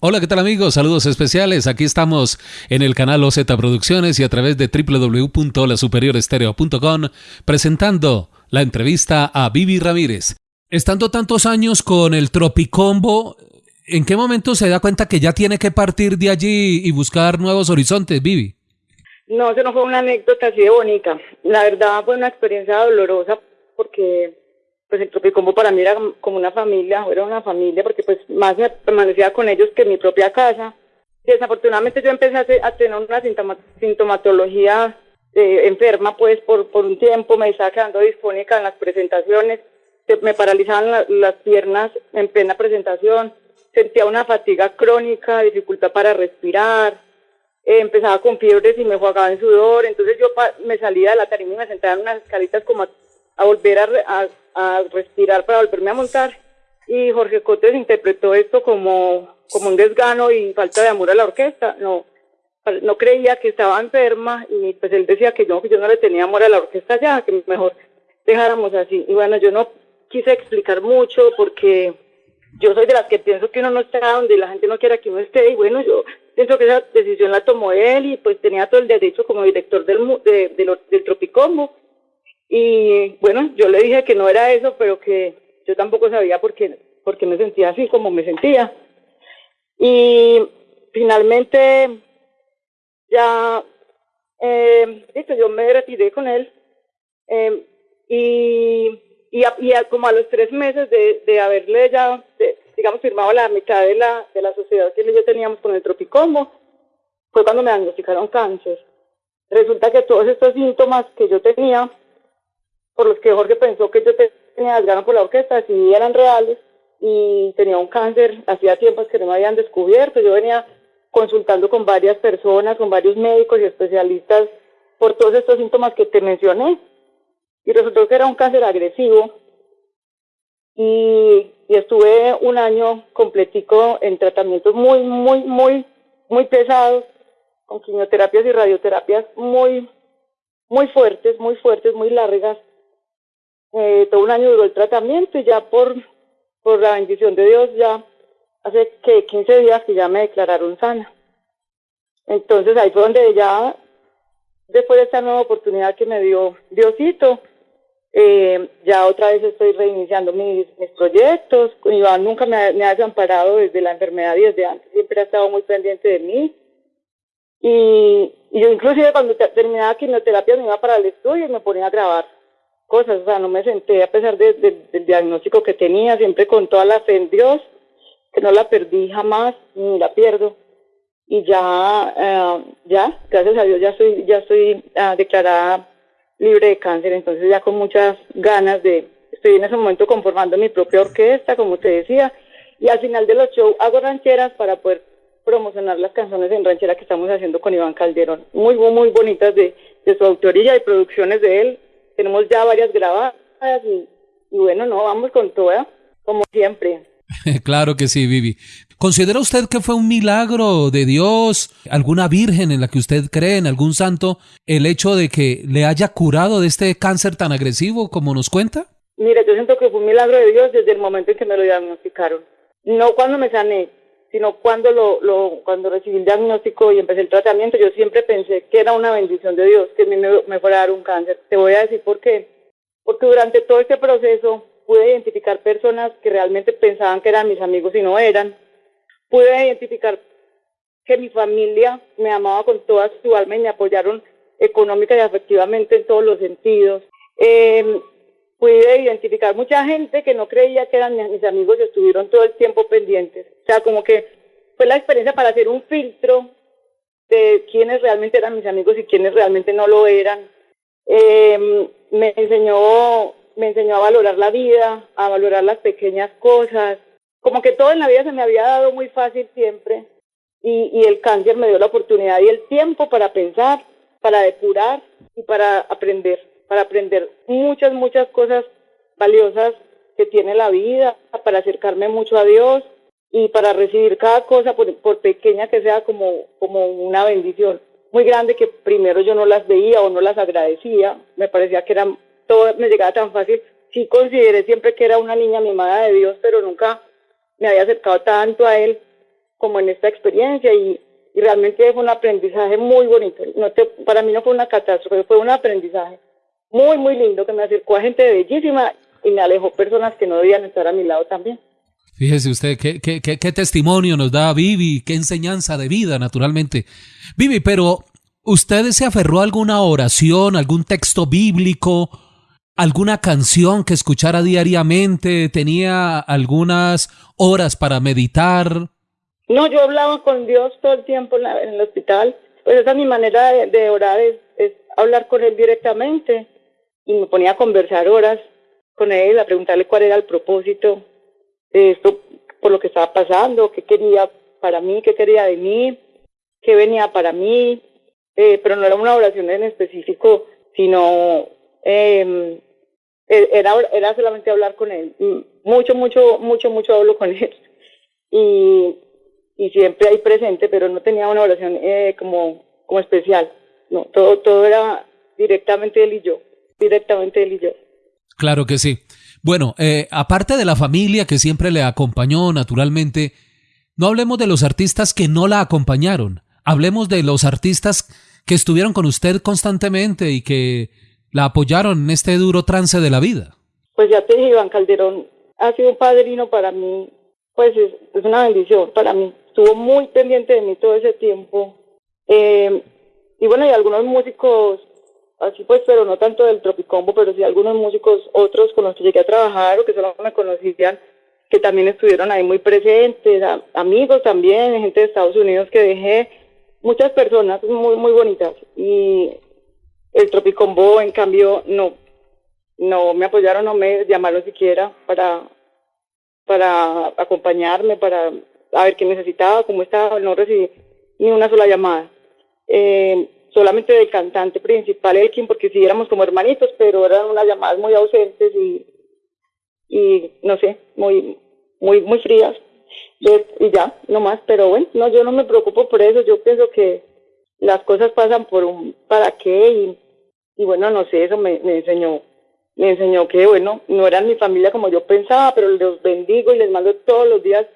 Hola, ¿qué tal amigos? Saludos especiales. Aquí estamos en el canal OZ Producciones y a través de www.lasuperiorestereo.com presentando la entrevista a Vivi Ramírez. Estando tantos años con el Tropicombo, ¿en qué momento se da cuenta que ya tiene que partir de allí y buscar nuevos horizontes, Vivi? No, eso no fue una anécdota así de bonita. La verdad fue una experiencia dolorosa porque pues el Tropicombo para mí era como una familia, era una familia porque pues más me permanecía con ellos que en mi propia casa. Desafortunadamente yo empecé a, tener una sintomatología eh, enferma pues por, un tiempo, me estaba quedando disfónica en las presentaciones, me paralizaban las piernas en plena presentación, sentía una fatiga crónica, dificultad para respirar, eh, empezaba con fiebres y me jugaba en sudor, entonces yo me salía de la tarima y me sentaba en unas escalitas como a, volver a a respirar para volverme a montar. Y Jorge Cotes interpretó esto como, como un desgano y falta de amor a la orquesta. No, no creía que estaba enferma y pues él decía que yo, que yo no le tenía amor a la orquesta ya, que mejor dejáramos así. Y bueno, yo no quise explicar mucho porque yo soy de las que pienso que uno no está donde la gente no quiera que uno esté y bueno, yo pienso que esa decisión la tomó él y pues tenía todo el derecho como director del, de, del Tropicombo y bueno, yo le dije que no era eso, pero que yo tampoco sabía por qué, me sentía así como me sentía. Y finalmente ya, eh, yo me retiré con él. Eh, y, y, como a los tres meses de, de haberle ya, digamos, firmado la mitad de la, de la sociedad que yo teníamos con el Tropicombo, fue cuando me diagnosticaron cáncer. Resulta que todos estos síntomas que yo tenía por los que Jorge pensó que yo tenía las ganas por la orquesta, si eran reales y tenía un cáncer, hacía tiempos que no me habían descubierto, yo venía consultando con varias personas, con varios médicos y especialistas por todos estos síntomas que te mencioné y resultó que era un cáncer agresivo y, y estuve un año completico en tratamientos muy, muy, muy, muy pesados, con quimioterapias y radioterapias muy, muy fuertes, muy fuertes, muy largas, eh, todo un año duró el tratamiento y ya por, por la bendición de Dios ya hace que 15 días que ya me declararon sana. Entonces ahí fue donde ya, después de esta nueva oportunidad que me dio Diosito, eh, ya otra vez estoy reiniciando mis, mis proyectos. Iván nunca me me ha desamparado desde la enfermedad y desde antes, siempre ha estado muy pendiente de mí. Y, y yo inclusive cuando terminaba quimioterapia me iba para el estudio y me ponía a grabar cosas, o sea, no me senté a pesar de, del diagnóstico que tenía, siempre con toda la fe en Dios, que no la perdí jamás, ni la pierdo. Y ya, eh, ya, gracias a Dios, ya soy, ya estoy ah, declarada libre de cáncer, entonces ya con muchas ganas de, estoy en ese momento conformando mi propia orquesta, como te decía, y al final de los shows hago rancheras para poder promocionar las canciones en ranchera que estamos haciendo con Iván Calderón, muy, muy, bonitas de, de su autoría y producciones de él, tenemos ya varias grabadas y, bueno, no, vamos con toda, como siempre. claro que sí, Vivi. ¿Considera usted que fue un milagro de Dios, alguna virgen en la que usted cree, en algún santo, el hecho de que le haya curado de este cáncer tan agresivo como nos cuenta? Mira, yo siento que fue un milagro de Dios desde el momento en que me lo diagnosticaron. No cuando me sané, sino cuando lo, lo, cuando recibí el diagnóstico y empecé el tratamiento, yo siempre pensé que era una bendición de Dios que me, me fuera a dar un cáncer. Te voy a decir por qué. Porque durante todo este proceso pude identificar personas que realmente pensaban que eran mis amigos y no eran. Pude identificar que mi familia me amaba con toda su alma y me apoyaron económica y afectivamente en todos los sentidos. Eh, pude identificar mucha gente que no creía que eran mis amigos y estuvieron todo el tiempo pendientes. O sea, como que fue la experiencia para hacer un filtro de quiénes realmente eran mis amigos y quiénes realmente no lo eran. Eh, me enseñó, me enseñó a valorar la vida, a valorar las pequeñas cosas. Como que todo en la vida se me había dado muy fácil siempre. Y, y el cáncer me dio la oportunidad y el tiempo para pensar, para depurar y para aprender para aprender muchas, muchas cosas valiosas que tiene la vida, para acercarme mucho a Dios y para recibir cada cosa, por, por pequeña que sea, como, como una bendición muy grande que primero yo no las veía o no las agradecía, me parecía que era todo me llegaba tan fácil. Sí consideré siempre que era una niña mimada de Dios, pero nunca me había acercado tanto a Él como en esta experiencia y, realmente fue un aprendizaje muy bonito. No te, para mí no fue una catástrofe, fue un aprendizaje muy, muy lindo que me acercó a gente bellísima y me alejó personas que no debían estar a mi lado también. Fíjese usted, qué, qué, qué, qué testimonio nos da Vivi, qué enseñanza de vida, naturalmente. Vivi, pero ¿usted se aferró a alguna oración, algún texto bíblico, alguna canción que escuchara diariamente? ¿Tenía algunas horas para meditar? No, yo hablaba con Dios todo el tiempo en, el hospital. Pues esa es mi manera de, orar, es, hablar con Él directamente. Y me ponía a conversar horas con Él, a preguntarle cuál era el propósito de esto, por lo que estaba pasando, qué quería para mí, qué quería de mí, qué venía para mí. Eh, pero no era una oración en específico, sino eh, era, era solamente hablar con Él. Mucho, mucho, mucho, mucho hablo con Él. Y y siempre ahí presente, pero no tenía una oración eh, como, como especial. No, todo, todo era directamente él y yo, directamente él y yo. Claro que sí. Bueno, eh, aparte de la familia que siempre le acompañó, naturalmente, no hablemos de los artistas que no la acompañaron. Hablemos de los artistas que estuvieron con usted constantemente y que la apoyaron en este duro trance de la vida. Pues ya te dije, Iván Calderón ha sido un padrino para mí, pues es una bendición para mí estuvo muy pendiente de mí todo ese tiempo. Eh, y bueno, y algunos músicos, así pues, pero no tanto del Tropicombo, pero sí algunos músicos otros con los que llegué a trabajar o que solo me conocían, que también estuvieron ahí muy presentes, amigos también, gente de Estados Unidos que dejé, muchas personas muy, muy bonitas. Y el Tropicombo, en cambio, no, no me apoyaron, no me llamaron siquiera para, para acompañarme, para a ver qué necesitaba, cómo estaba, no recibí ni una sola llamada. Eh, solamente del cantante principal, Elkin, porque sí éramos como hermanitos, pero eran unas llamadas muy ausentes y, y no sé, muy, muy, muy frías. Y ya, no más, pero bueno, no, yo no me preocupo por eso, yo pienso que las cosas pasan por un para qué y, y bueno, no sé, eso me, me enseñó, me enseñó que bueno, no eran mi familia como yo pensaba, pero los bendigo y les mando todos los días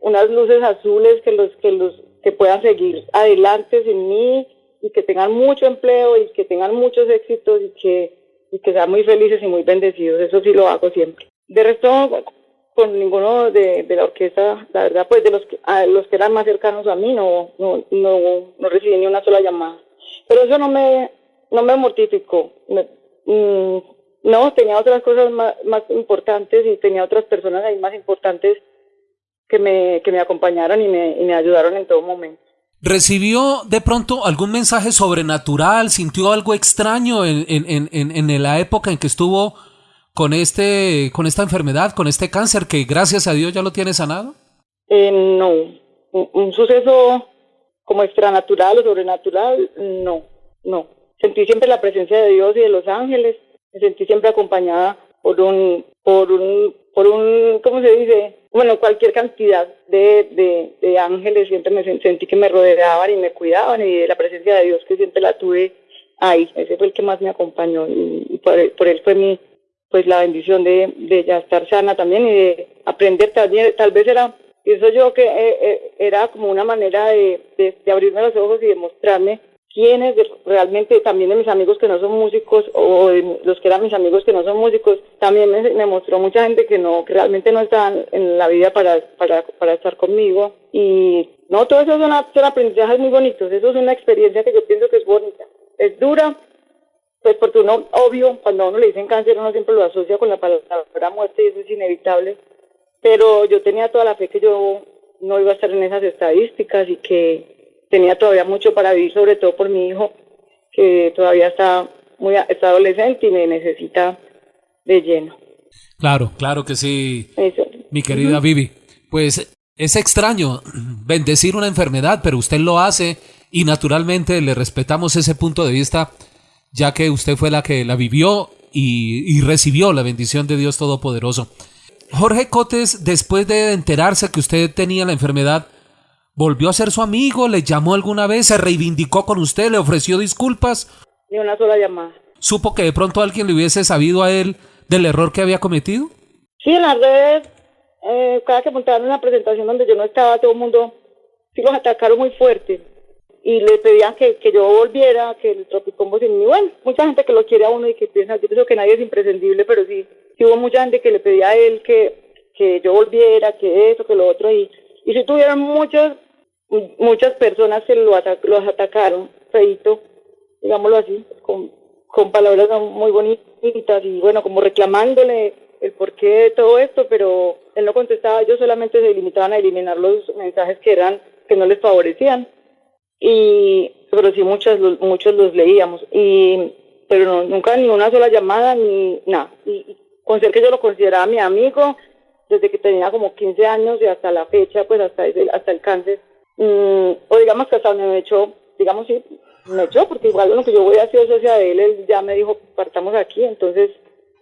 unas luces azules que los que los que puedan seguir adelante sin mí y que tengan mucho empleo y que tengan muchos éxitos y que y que sean muy felices y muy bendecidos. Eso sí lo hago siempre. De resto con ninguno de, de la orquesta la verdad pues de los que a los que eran más cercanos a mí no no no, no recibí ni una sola llamada pero eso no me no me mortificó mm, no tenía otras cosas más, más importantes y tenía otras personas ahí más importantes que me, que me acompañaron y me, y me ayudaron en todo momento. ¿Recibió de pronto algún mensaje sobrenatural? ¿Sintió algo extraño en, en, en, en, la época en que estuvo con, este, con esta enfermedad, con este cáncer que gracias a Dios ya lo tiene sanado? Eh, no, un, suceso como extranatural o sobrenatural, no, no. Sentí siempre la presencia de Dios y de los ángeles, me sentí siempre acompañada por un, por un, por un, ¿cómo se dice? bueno, cualquier cantidad de, de, ángeles, siempre me sentí que me rodeaban y me cuidaban y la presencia de Dios que siempre la tuve ahí, ese fue el que más me acompañó y, por, él, fue mi, pues la bendición de, de ya estar sana también y de aprender también, tal vez era, pienso yo que eh, eh, era como una manera de, de, abrirme los ojos y de mostrarme quiénes realmente también de mis amigos que no son músicos o los que eran mis amigos que no son músicos también me, mostró mucha gente que no que realmente no estaban en la vida para, para, para estar conmigo. Y no todo eso son aprendizajes muy bonitos eso es una experiencia que yo pienso que es bonita. Es dura pues porque uno obvio cuando a uno le dicen cáncer uno siempre lo asocia con la palabra muerte y eso es inevitable pero yo tenía toda la fe que yo no iba a estar en esas estadísticas y que tenía todavía mucho para vivir, sobre todo por mi hijo, que todavía está muy está adolescente y me necesita de lleno. Claro, claro que sí, mi querida Vivi. Pues es extraño bendecir una enfermedad, pero usted lo hace y naturalmente le respetamos ese punto de vista, ya que usted fue la que la vivió y, y recibió la bendición de Dios Todopoderoso. Jorge Cotes, después de enterarse que usted tenía la enfermedad, ¿volvió a ser su amigo? ¿Le llamó alguna vez? ¿Se reivindicó con usted? ¿Le ofreció disculpas? Ni una sola llamada. ¿Supo que de pronto alguien le hubiese sabido a él del error que había cometido? Sí, en las redes, eh, cada que montaban una presentación donde yo no estaba, todo el mundo sí los atacaron muy fuerte y le pedían que, que yo volviera, que el Tropicombo sin mí. Bueno, mucha gente que lo quiere a uno y que piensa, yo pienso que nadie es imprescindible, pero sí, sí hubo mucha gente que le pedía a él que, que yo volviera, que eso, que lo otro, y, y sí tuvieron muchos, muchas personas que lo los atacaron, feito, digámoslo así, con, con palabras muy bonitas y bueno, como reclamándole el porqué de todo esto, pero él no contestaba, ellos solamente se limitaban a eliminar los mensajes que eran, que no les favorecían y pero sí muchos muchos los leíamos y pero nunca ni una sola llamada ni nada. Y, con ser que yo lo consideraba mi amigo desde que tenía como 15 años y hasta la fecha pues hasta hasta el cáncer mm, o digamos que hasta me echó digamos sí me echó porque igual lo que yo voy a hacer socia de él él ya me dijo partamos aquí entonces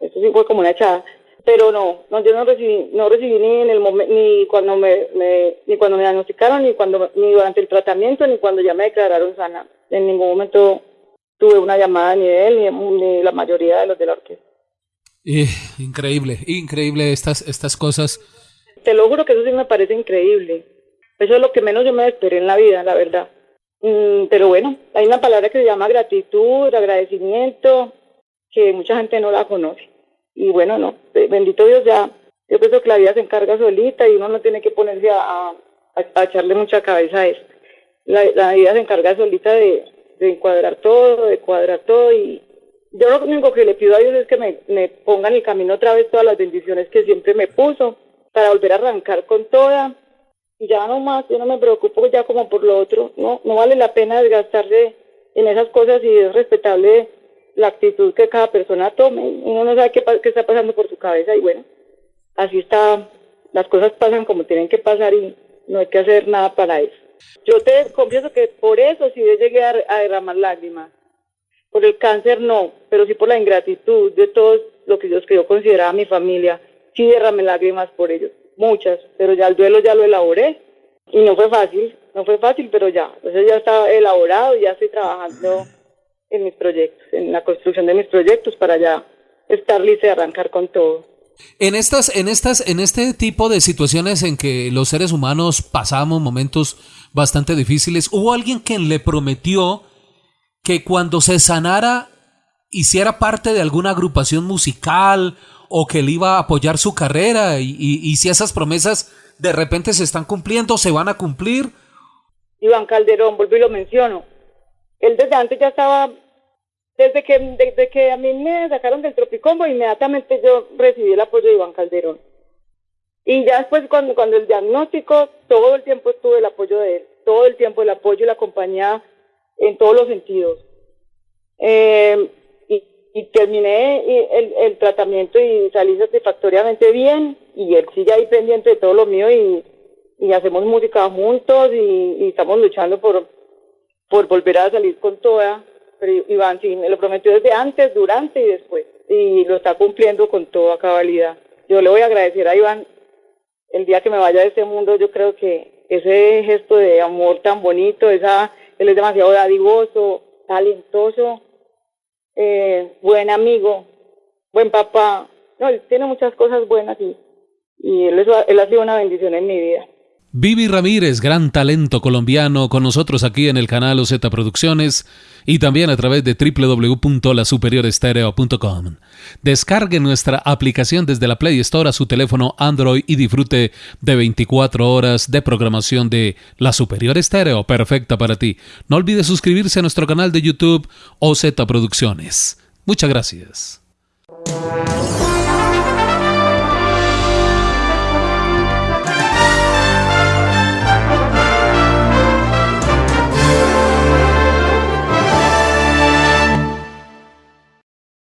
eso sí fue como una echada pero no, no yo no recibí, no recibí ni en el momento, ni cuando me, ni cuando me diagnosticaron, ni cuando, ni durante el tratamiento, ni cuando ya me declararon sana. En ningún momento tuve una llamada ni de él, ni, la mayoría de los de la orquesta. increíble, increíble estas, estas cosas. Te lo juro que eso sí me parece increíble. Eso es lo que menos yo me esperé en la vida, la verdad. Mm, pero bueno, hay una palabra que se llama gratitud, agradecimiento, que mucha gente no la conoce y bueno, no, bendito Dios ya, yo pienso que la vida se encarga solita y uno no tiene que ponerse a, a, echarle mucha cabeza a esto. La, vida se encarga solita de, de encuadrar todo, de cuadrar todo y yo lo único que le pido a Dios es que me, me ponga en el camino otra vez todas las bendiciones que siempre me puso para volver a arrancar con toda y ya no más, yo no me preocupo ya como por lo otro, no, no vale la pena desgastarse en esas cosas y es respetable la actitud que cada persona tome. Uno no sabe qué, qué está pasando por su cabeza y bueno, así está, las cosas pasan como tienen que pasar y no hay que hacer nada para eso. Yo te confieso que por eso sí llegué a, a derramar lágrimas. Por el cáncer no, pero sí por la ingratitud de todo lo que yo consideraba mi familia. Sí derramé lágrimas por ellos, muchas, pero ya el duelo ya lo elaboré y no fue fácil, no fue fácil, pero ya, entonces ya está elaborado, y ya estoy trabajando en mis proyectos, en la construcción de mis proyectos para ya estar lista y arrancar con todo. En estas, en estas, en este tipo de situaciones en que los seres humanos pasamos momentos bastante difíciles, hubo alguien quien le prometió que cuando se sanara hiciera parte de alguna agrupación musical o que le iba a apoyar su carrera y, y si esas promesas de repente se están cumpliendo, se van a cumplir. Iván Calderón, vuelvo y lo menciono, él desde antes ya estaba, desde que, desde que a mí me sacaron del Tropicombo, inmediatamente yo recibí el apoyo de Iván Calderón. Y ya después cuando, cuando el diagnóstico, todo el tiempo estuve el apoyo de él, todo el tiempo el apoyo y la compañía en todos los sentidos. Eh, y, y, terminé el, el, tratamiento y salí satisfactoriamente bien y él sigue ahí pendiente de todo lo mío y, y hacemos música juntos y, y estamos luchando por, por volver a salir con toda. Pero Iván sí, me lo prometió desde antes, durante y después. Y lo está cumpliendo con toda cabalidad. Yo le voy a agradecer a Iván el día que me vaya de este mundo. Yo creo que ese gesto de amor tan bonito, esa, él es demasiado dadivoso, talentoso, eh, buen amigo, buen papá. No, él tiene muchas cosas buenas y, y él, él ha sido una bendición en mi vida. Vivi Ramírez, gran talento colombiano, con nosotros aquí en el canal OZ Producciones y también a través de www.lasuperiorestereo.com. Descargue nuestra aplicación desde la Play Store a su teléfono Android y disfrute de 24 horas de programación de La Superior Estéreo, perfecta para ti. No olvide suscribirse a nuestro canal de YouTube OZ Producciones. Muchas gracias.